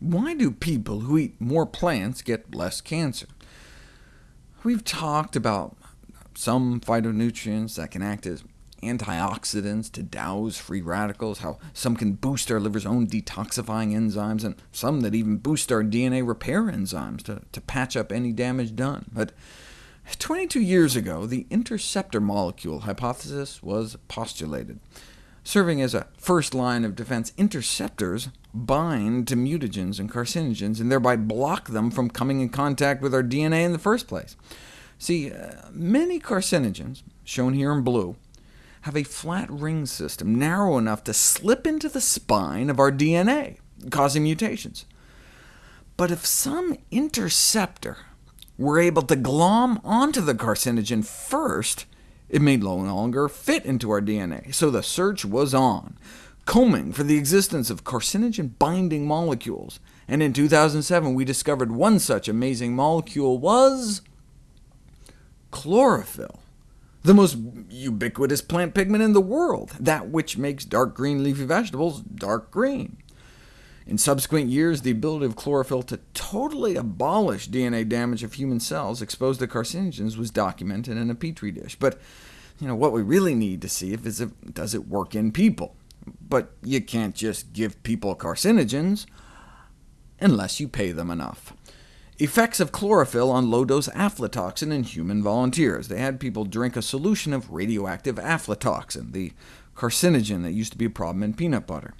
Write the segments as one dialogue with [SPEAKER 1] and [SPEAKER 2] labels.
[SPEAKER 1] Why do people who eat more plants get less cancer? We've talked about some phytonutrients that can act as antioxidants to douse free radicals, how some can boost our liver's own detoxifying enzymes, and some that even boost our DNA repair enzymes to, to patch up any damage done. But 22 years ago, the interceptor molecule hypothesis was postulated. Serving as a first line of defense, interceptors bind to mutagens and carcinogens, and thereby block them from coming in contact with our DNA in the first place. See, uh, many carcinogens, shown here in blue, have a flat ring system narrow enough to slip into the spine of our DNA, causing mutations. But if some interceptor were able to glom onto the carcinogen first, it may no longer fit into our DNA, so the search was on, combing for the existence of carcinogen-binding molecules, and in 2007 we discovered one such amazing molecule was chlorophyll the most ubiquitous plant pigment in the world, that which makes dark green leafy vegetables dark green. In subsequent years, the ability of chlorophyll to totally abolish DNA damage of human cells exposed to carcinogens was documented in a petri dish. But you know, what we really need to see is if, does it work in people. But you can't just give people carcinogens unless you pay them enough. Effects of chlorophyll on low-dose aflatoxin in human volunteers. They had people drink a solution of radioactive aflatoxin, the carcinogen that used to be a problem in peanut butter,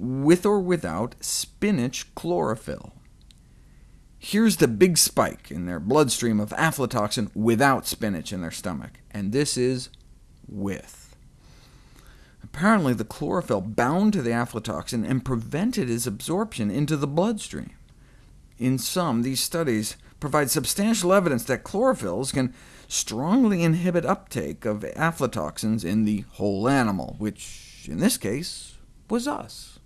[SPEAKER 1] with or without spinach chlorophyll. Here's the big spike in their bloodstream of aflatoxin without spinach in their stomach, and this is with. Apparently the chlorophyll bound to the aflatoxin and prevented its absorption into the bloodstream. In sum, these studies provide substantial evidence that chlorophylls can strongly inhibit uptake of aflatoxins in the whole animal, which in this case was us.